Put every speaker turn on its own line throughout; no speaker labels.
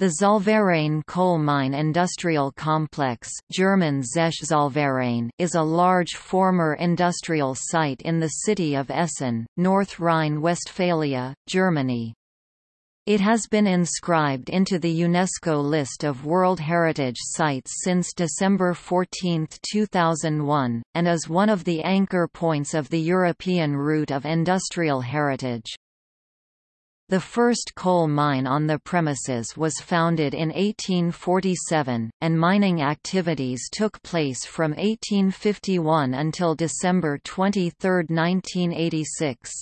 The Zollverein coal mine industrial complex German Zech is a large former industrial site in the city of Essen, North Rhine-Westphalia, Germany. It has been inscribed into the UNESCO list of World Heritage Sites since December 14, 2001, and is one of the anchor points of the European route of industrial heritage. The first coal mine on the premises was founded in 1847, and mining activities took place from 1851 until December 23, 1986.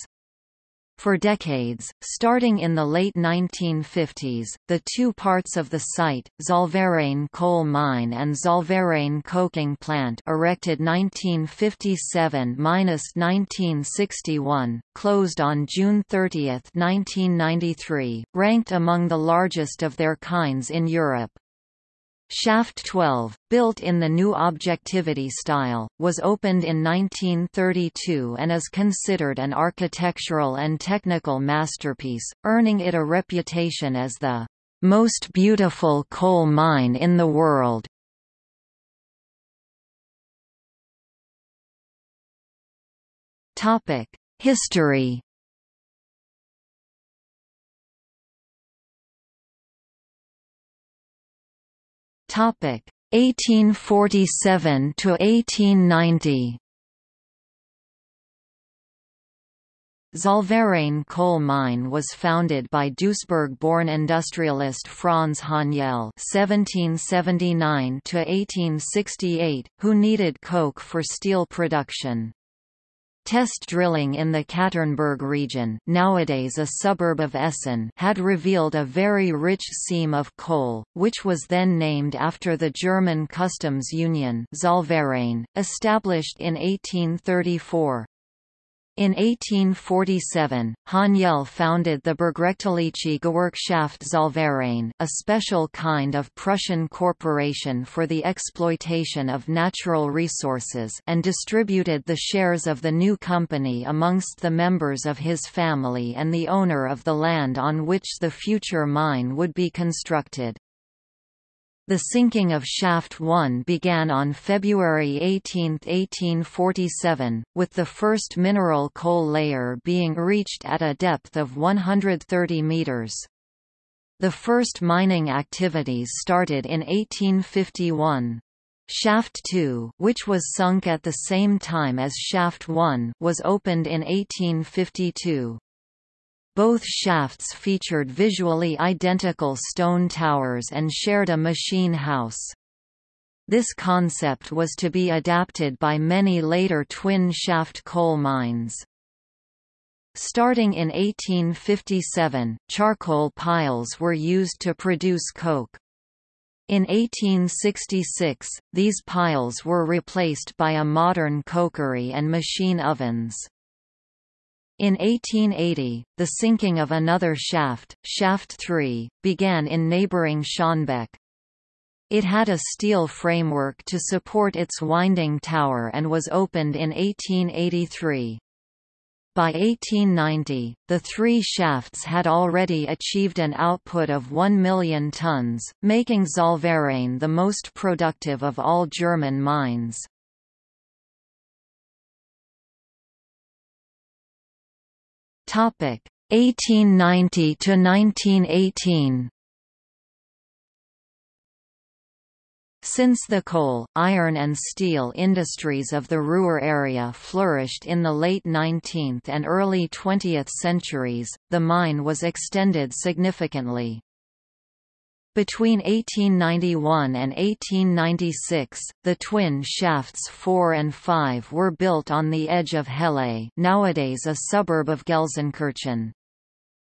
For decades, starting in the late 1950s, the two parts of the site, Zollverein coal mine and Zollverein coking plant erected 1957–1961, closed on June 30, 1993, ranked among the largest of their kinds in Europe. Shaft 12, built in the new objectivity style, was opened in 1932 and is considered an architectural and technical masterpiece, earning it a reputation as the most beautiful coal mine in the world. History Topic 1847 to 1890. Zollverein coal mine was founded by Duisburg-born industrialist Franz Haniel (1779–1868), who needed coke for steel production. Test drilling in the Katernberg region nowadays a suburb of Essen had revealed a very rich seam of coal, which was then named after the German customs union Zollverein, established in 1834. In 1847, Haniel founded the Bergrechtliche Gewerkschaft Zollverein, a special kind of Prussian corporation for the exploitation of natural resources and distributed the shares of the new company amongst the members of his family and the owner of the land on which the future mine would be constructed. The sinking of Shaft 1 began on February 18, 1847, with the first mineral coal layer being reached at a depth of 130 meters. The first mining activities started in 1851. Shaft 2, which was sunk at the same time as Shaft 1, was opened in 1852. Both shafts featured visually identical stone towers and shared a machine house. This concept was to be adapted by many later twin-shaft coal mines. Starting in 1857, charcoal piles were used to produce coke. In 1866, these piles were replaced by a modern cokery and machine ovens. In 1880, the sinking of another shaft, Shaft 3, began in neighbouring Schonnebeck. It had a steel framework to support its winding tower and was opened in 1883. By 1890, the three shafts had already achieved an output of 1 million tons, making Zollverein the most productive of all German mines. 1890 to 1918 Since the coal, iron and steel industries of the Ruhr area flourished in the late 19th and early 20th centuries, the mine was extended significantly. Between 1891 and 1896, the twin shafts 4 and 5 were built on the edge of Helle nowadays a suburb of Gelsenkirchen.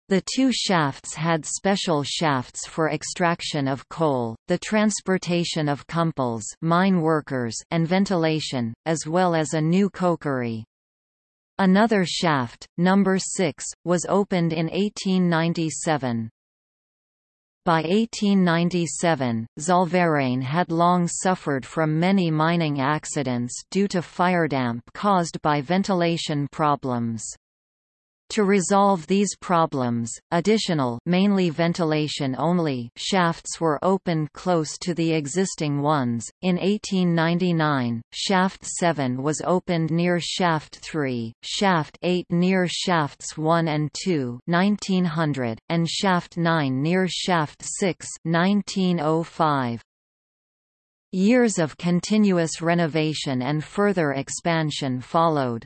The two shafts had special shafts for extraction of coal, the transportation of kumpels mine workers and ventilation, as well as a new cokery. Another shaft, number 6, was opened in 1897. By 1897, Zollverein had long suffered from many mining accidents due to firedamp caused by ventilation problems. To resolve these problems, additional mainly ventilation-only shafts were opened close to the existing ones. In 1899, shaft 7 was opened near shaft 3, shaft 8 near shafts 1 and 2, 1900, and shaft 9 near shaft 6, 1905. Years of continuous renovation and further expansion followed.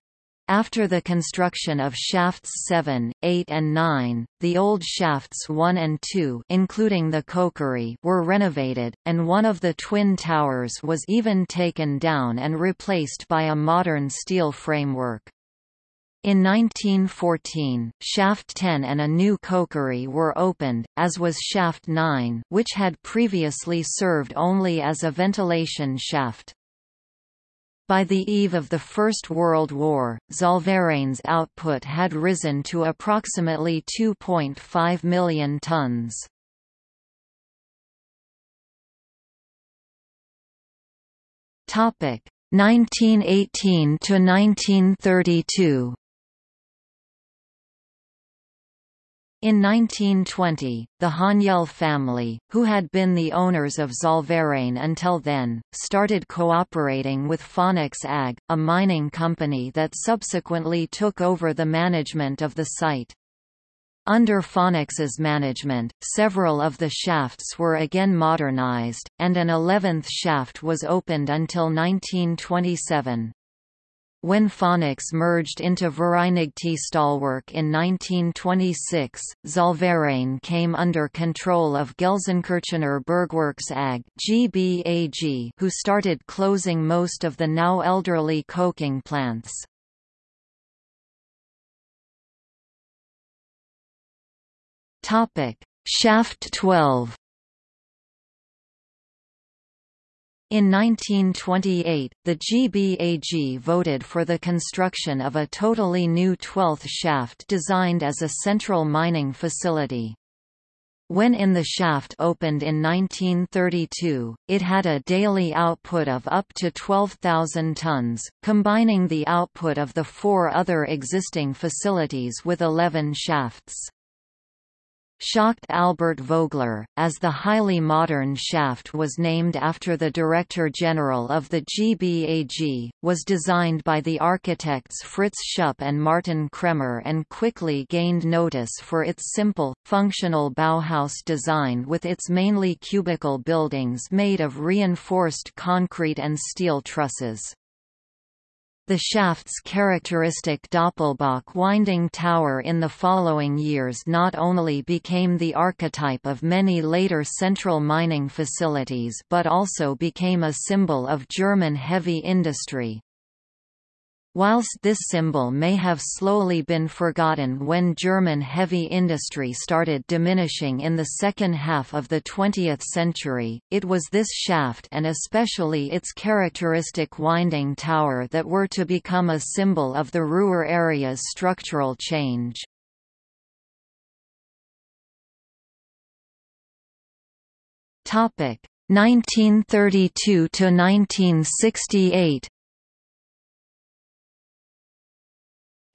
After the construction of shafts 7, 8 and 9, the old shafts 1 and 2 including the cokery were renovated, and one of the twin towers was even taken down and replaced by a modern steel framework. In 1914, shaft 10 and a new cokery were opened, as was shaft 9 which had previously served only as a ventilation shaft. By the eve of the First World War, Zollverein's output had risen to approximately 2.5 million tons. Topic 1918 to 1932. In 1920, the Haniel family, who had been the owners of Zollverein until then, started cooperating with Phoenix AG, a mining company that subsequently took over the management of the site. Under Phoenix's management, several of the shafts were again modernized, and an eleventh shaft was opened until 1927. When Phoenix merged into Vereinigte Stahlwerk in 1926, Zollverein came under control of Gelsenkirchener Bergwerks AG GBAG, who started closing most of the now elderly coking plants. Shaft 12 In 1928, the GBAG voted for the construction of a totally new 12th shaft designed as a central mining facility. When in the shaft opened in 1932, it had a daily output of up to 12,000 tons, combining the output of the four other existing facilities with 11 shafts. Schacht Albert Vögler, as the highly modern shaft was named after the Director General of the GBAG, was designed by the architects Fritz Schupp and Martin Kremmer and quickly gained notice for its simple, functional Bauhaus design with its mainly cubical buildings made of reinforced concrete and steel trusses. The shaft's characteristic Doppelbock winding tower in the following years not only became the archetype of many later central mining facilities but also became a symbol of German heavy industry. Whilst this symbol may have slowly been forgotten when German heavy industry started diminishing in the second half of the 20th century, it was this shaft and especially its characteristic winding tower that were to become a symbol of the Ruhr area's structural change. Topic 1932 to 1968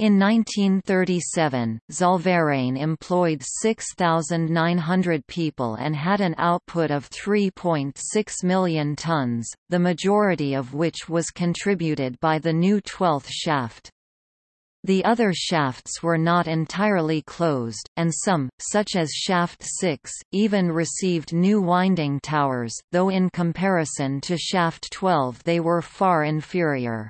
In 1937, Zollverein employed 6,900 people and had an output of 3.6 million tons, the majority of which was contributed by the new 12th shaft. The other shafts were not entirely closed, and some, such as shaft 6, even received new winding towers, though in comparison to shaft 12 they were far inferior.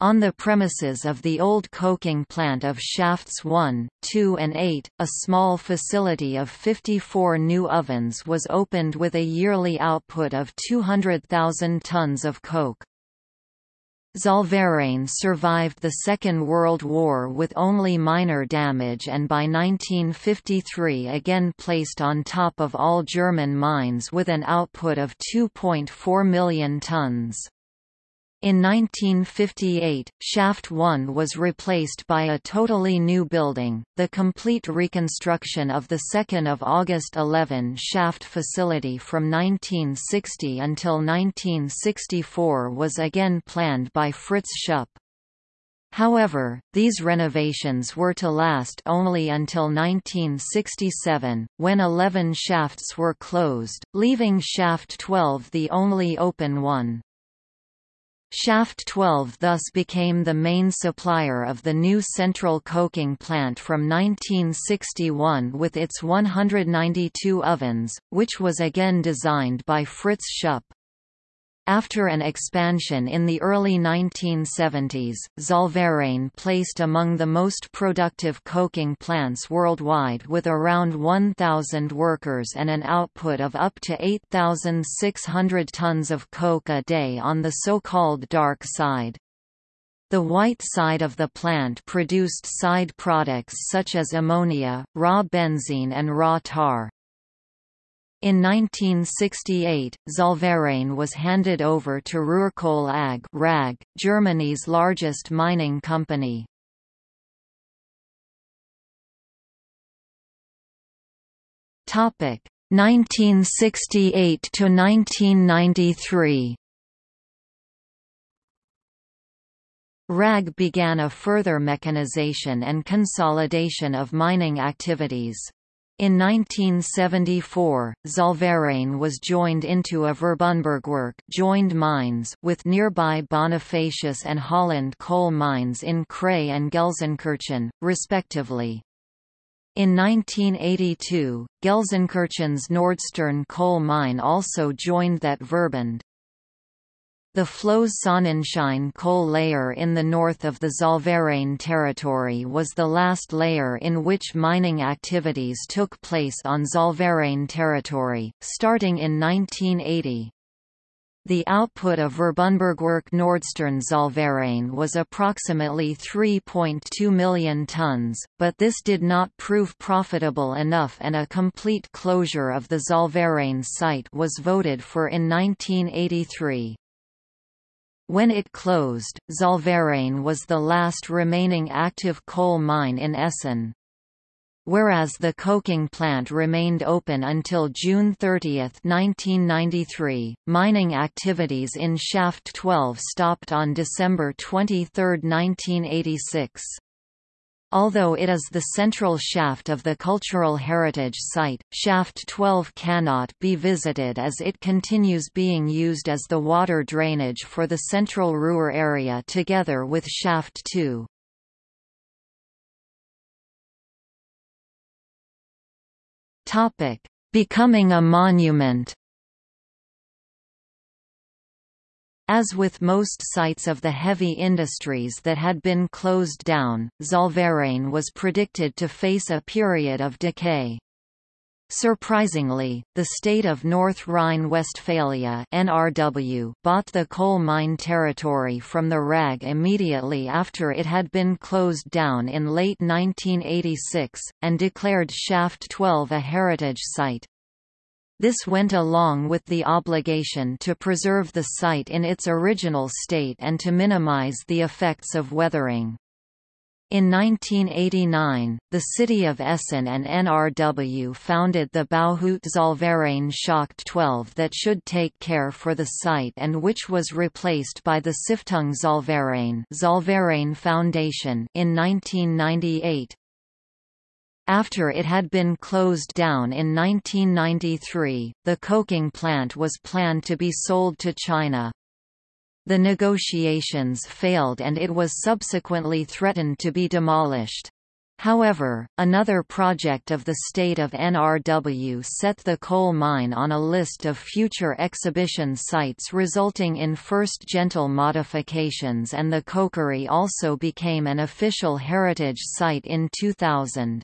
On the premises of the old coking plant of shafts 1, 2 and 8, a small facility of 54 new ovens was opened with a yearly output of 200,000 tons of coke. Zollverein survived the Second World War with only minor damage and by 1953 again placed on top of all German mines with an output of 2.4 million tons. In 1958, Shaft 1 was replaced by a totally new building. The complete reconstruction of the 2nd of August 11 shaft facility from 1960 until 1964 was again planned by Fritz Schupp. However, these renovations were to last only until 1967, when 11 shafts were closed, leaving shaft 12 the only open one. Shaft 12 thus became the main supplier of the new central coking plant from 1961 with its 192 ovens, which was again designed by Fritz Schupp. After an expansion in the early 1970s, Zollverein placed among the most productive coking plants worldwide with around 1,000 workers and an output of up to 8,600 tons of coke a day on the so-called dark side. The white side of the plant produced side products such as ammonia, raw benzene and raw tar. In 1968, Zollverein was handed over to Ruhrkohle AG RAG, Germany's largest mining company. Topic 1968 to 1993. RAG began a further mechanization and consolidation of mining activities. In 1974, Zollverein was joined into a Verbundbergwerk joined mines with nearby Bonifacius and Holland coal mines in Kray and Gelsenkirchen, respectively. In 1982, Gelsenkirchen's Nordstern coal mine also joined that Verbund. The Flöz Sonnenschein coal layer in the north of the Zollverein territory was the last layer in which mining activities took place on Zollverein territory, starting in 1980. The output of Verbundbergwerk Nordstern Zollverein was approximately 3.2 million tons, but this did not prove profitable enough and a complete closure of the Zollverein site was voted for in 1983. When it closed, Zollverein was the last remaining active coal mine in Essen. Whereas the coking plant remained open until June 30, 1993, mining activities in Shaft 12 stopped on December 23, 1986. Although it is the central shaft of the cultural heritage site, shaft 12 cannot be visited as it continues being used as the water drainage for the central Ruhr area together with shaft 2. Becoming a monument As with most sites of the heavy industries that had been closed down, Zollverein was predicted to face a period of decay. Surprisingly, the state of North Rhine-Westphalia bought the coal mine territory from the RAG immediately after it had been closed down in late 1986 and declared Shaft 12 a heritage site. This went along with the obligation to preserve the site in its original state and to minimize the effects of weathering. In 1989, the city of Essen and NRW founded the Bauhut Zollverein Schacht 12 that should take care for the site and which was replaced by the Stiftung Zollverein, Zollverein Foundation in 1998. After it had been closed down in 1993, the coking plant was planned to be sold to China. The negotiations failed and it was subsequently threatened to be demolished. However, another project of the state of NRW set the coal mine on a list of future exhibition sites resulting in first gentle modifications and the cokery also became an official heritage site in 2000.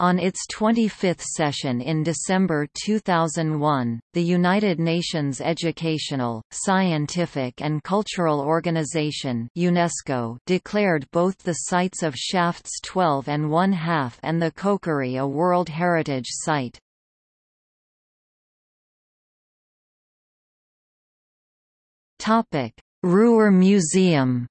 On its 25th session in December 2001, the United Nations Educational, Scientific and Cultural Organization UNESCO declared both the sites of Shafts 12 and 1 half and the Cokery a World Heritage Site. Ruhr Museum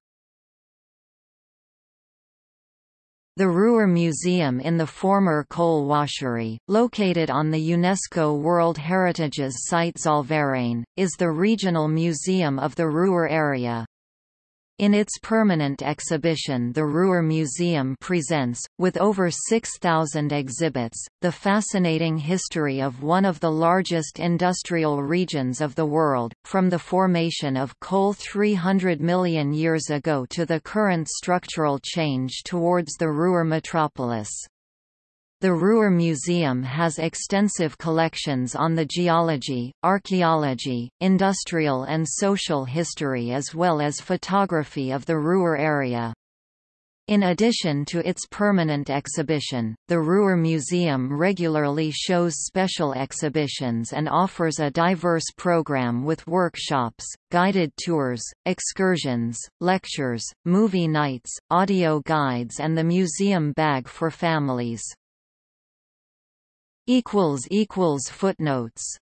The Ruhr Museum in the former coal washery, located on the UNESCO World Heritage's site Zollverein, is the regional museum of the Ruhr area. In its permanent exhibition the Ruhr Museum presents, with over 6,000 exhibits, the fascinating history of one of the largest industrial regions of the world, from the formation of coal 300 million years ago to the current structural change towards the Ruhr metropolis. The Ruhr Museum has extensive collections on the geology, archaeology, industrial and social history as well as photography of the Ruhr area. In addition to its permanent exhibition, the Ruhr Museum regularly shows special exhibitions and offers a diverse program with workshops, guided tours, excursions, lectures, movie nights, audio guides and the museum bag for families. Footnotes